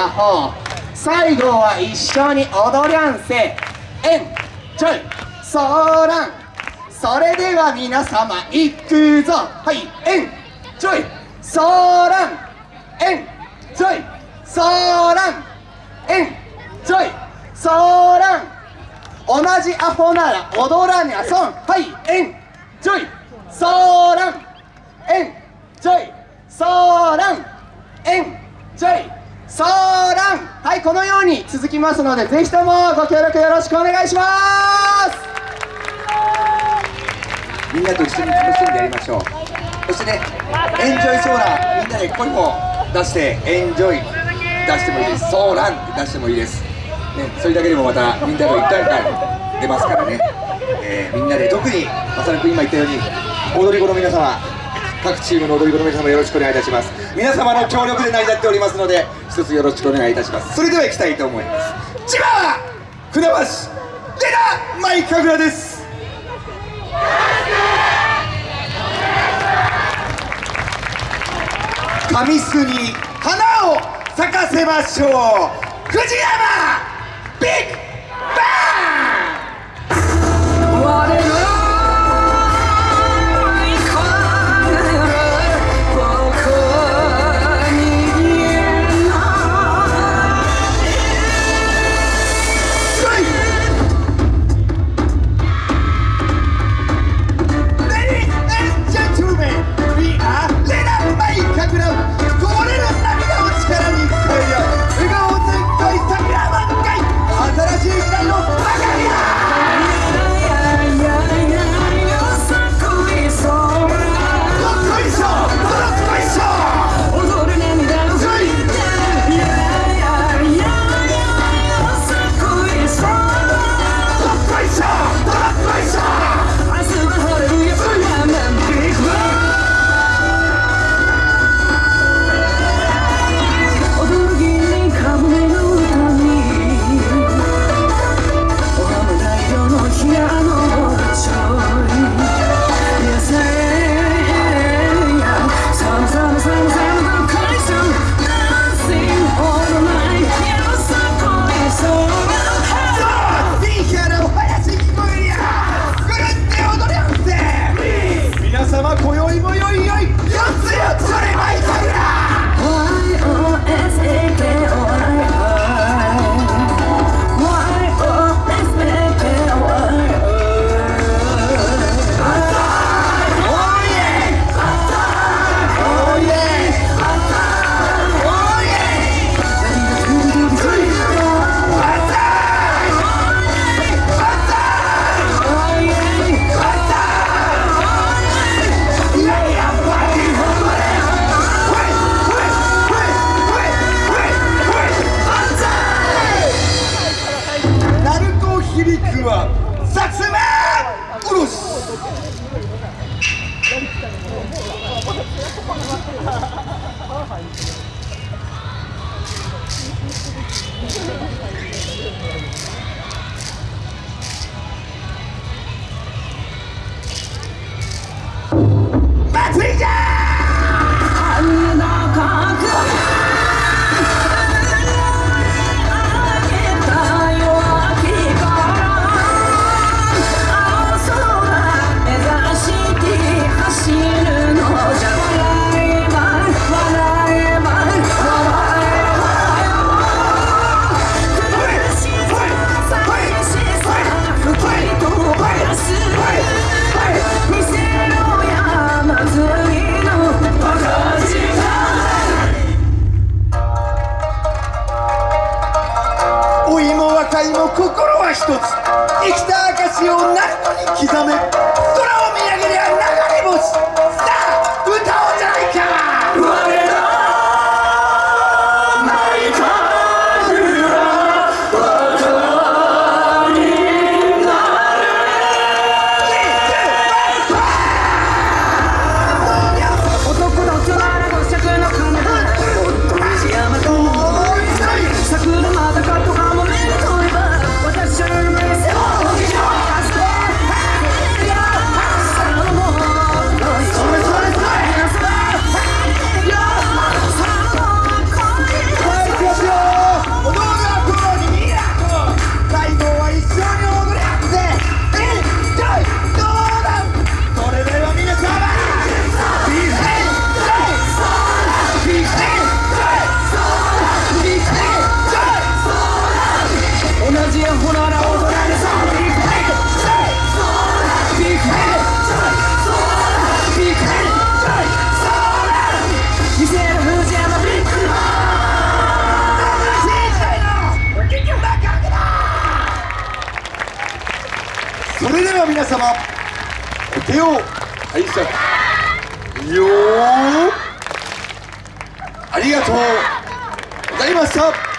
アホ最後は一緒に踊りゃんせ。エンジョイ。ソーラン。それでは皆様行くぞ。はいエンジョイ。ソーラン。エンジョイ。ソーラン。エンジョイ。ソーラン。同じアホなら踊らにゃ損。はいエンジョイ。ソーラン。エンジョイ。ソーラン。エンジョイ。ソーランはいこのように続きますのでぜひともご協力よろしくお願いします。みんなと一緒に楽しんでやりましょうそしてねエンジョイソーランみんなで声も出してエンジョイ出してもいいです。ソーラン出してもいいです、ね、それだけでもまたみんなの一体感出ますからね、えー、みんなで特にまさるくん今言ったように踊り子の皆様各チームの踊り子の皆様よろしくお願いいたします。皆様の協力で成り立っておりますので一つよろしくお願いいたします。それでは行きたいと思います。千葉船橋出たマイカグラです。神栖に花を咲かせましょう。藤様。手を拝借よー。ありがとう。ございました。